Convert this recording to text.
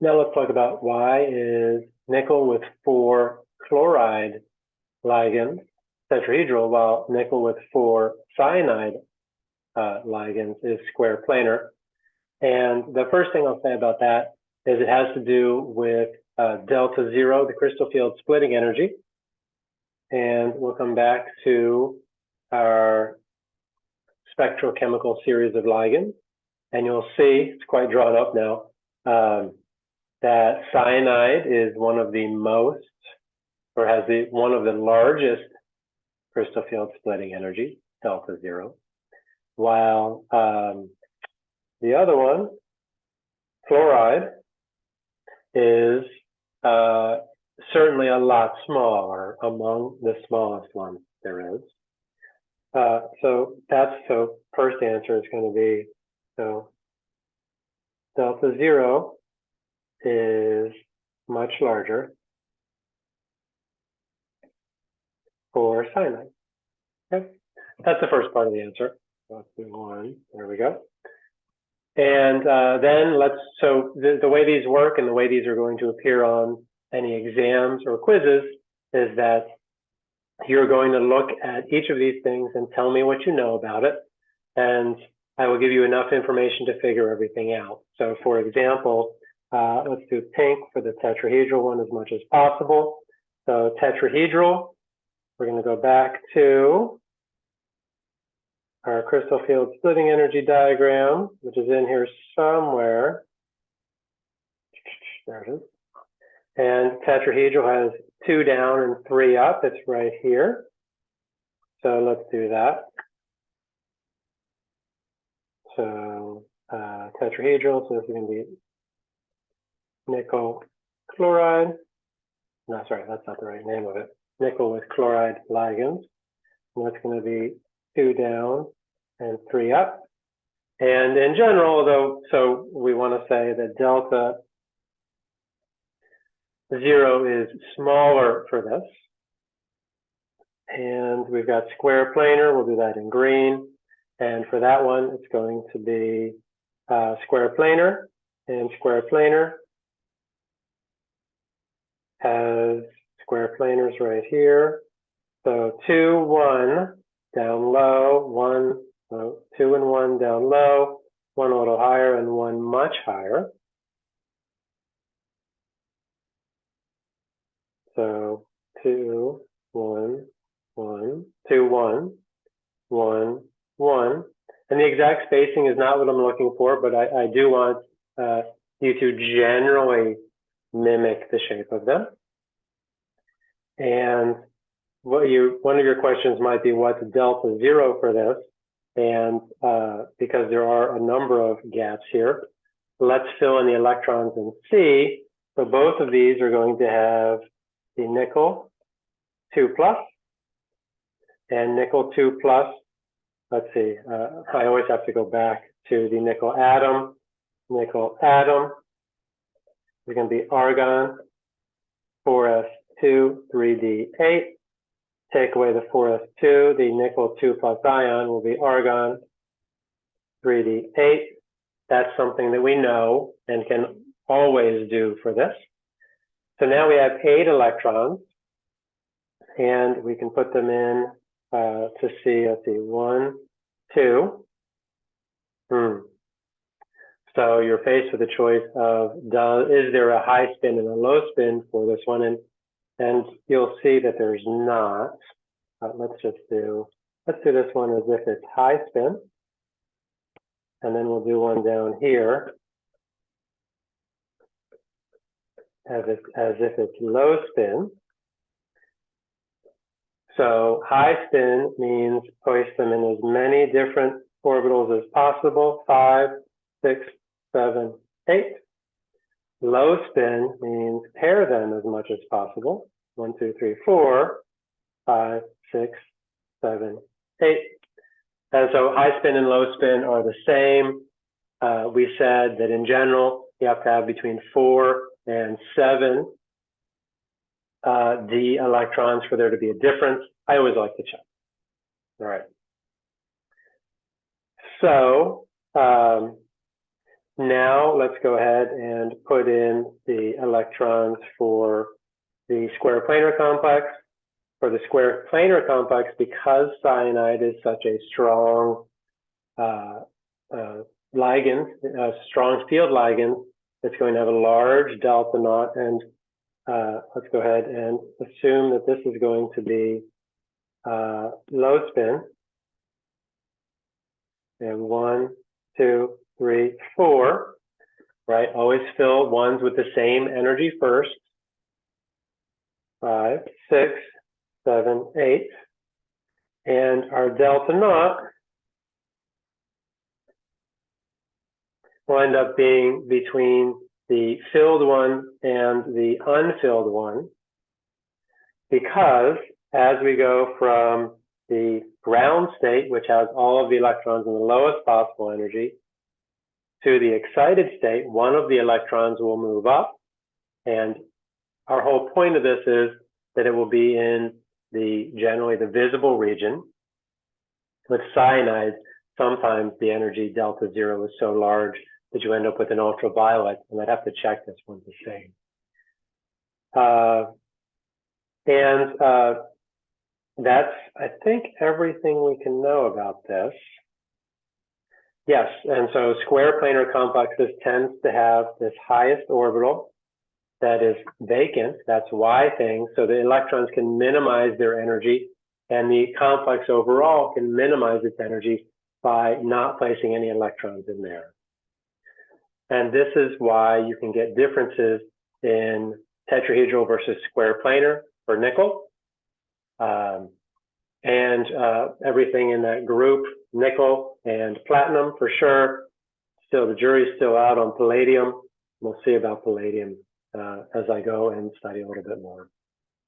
Now let's talk about why is nickel with four chloride ligands tetrahedral, while nickel with four cyanide uh, ligands is square planar. And the first thing I'll say about that is it has to do with uh, delta zero, the crystal field splitting energy. And we'll come back to our spectrochemical series of ligands. And you'll see, it's quite drawn up now, um, that cyanide is one of the most, or has the one of the largest crystal field splitting energy, delta zero, while um, the other one, fluoride, is uh, certainly a lot smaller among the smallest ones there is. Uh, so that's so first answer is going to be so delta zero is much larger for cyanide. Okay, that's the first part of the answer. Let's move on. There we go. And uh, then let's, so the, the way these work and the way these are going to appear on any exams or quizzes is that you're going to look at each of these things and tell me what you know about it. And I will give you enough information to figure everything out. So for example, uh, let's do pink for the tetrahedral one as much as possible. So tetrahedral, we're going to go back to our crystal field splitting energy diagram, which is in here somewhere. There it is. And tetrahedral has two down and three up. It's right here. So let's do that. So uh, tetrahedral, so this is going to be nickel chloride. No, sorry, that's not the right name of it. Nickel with chloride ligands. And that's going to be two down and three up. And in general, though, so we want to say that delta zero is smaller for this. And we've got square planar, we'll do that in green. And for that one, it's going to be uh, square planar and square planar has square planers right here. So two, one, down low, one, so two and one down low, one a little higher and one much higher. So two, one, one, two, one, one, one. And the exact spacing is not what I'm looking for, but I, I do want uh, you to generally mimic the shape of them. And what you, one of your questions might be what's delta zero for this? And uh, because there are a number of gaps here, let's fill in the electrons and see. So both of these are going to have the nickel 2 plus and nickel 2 plus. Let's see, uh, I always have to go back to the nickel atom. Nickel atom is going to be argon 4s2, 3d8. Take away the 4s2, the nickel 2 plus ion will be argon 3d8. That's something that we know and can always do for this. So now we have eight electrons and we can put them in uh, to see, let's see, one, two. Hmm. So you're faced with a choice of does, is there a high spin and a low spin for this one? And and you'll see that there's not. Uh, let's just do, let's do this one as if it's high spin. And then we'll do one down here as if, as if it's low spin. So high spin means place them in as many different orbitals as possible, five, six, seven, eight. Low spin means pair them as much as possible. One, two, three, four, five, six, seven, eight. And so high spin and low spin are the same. Uh, we said that in general, you have to have between four and seven uh, d electrons for there to be a difference. I always like to check. All right. So um, now let's go ahead and put in the electrons for the square planar complex. For the square planar complex, because cyanide is such a strong uh, uh, ligand, a strong field ligand, it's going to have a large delta naught. And uh, let's go ahead and assume that this is going to be uh, low spin. And one, two, three, four, right? Always fill ones with the same energy first. Five, six, seven, eight. And our delta naught will end up being between the filled one and the unfilled one because as we go from the ground state, which has all of the electrons in the lowest possible energy, to the excited state, one of the electrons will move up. And our whole point of this is that it will be in the generally the visible region. With cyanide, sometimes the energy delta zero is so large that you end up with an ultraviolet, and I'd have to check this one to see. Uh, and uh, that's, I think, everything we can know about this. Yes, and so square planar complexes tends to have this highest orbital that is vacant. That's Y thing. So the electrons can minimize their energy, and the complex overall can minimize its energy by not placing any electrons in there. And this is why you can get differences in tetrahedral versus square planar for nickel. Um, and uh, everything in that group, nickel and platinum for sure. Still, the jury's still out on palladium. We'll see about palladium uh, as I go and study a little bit more.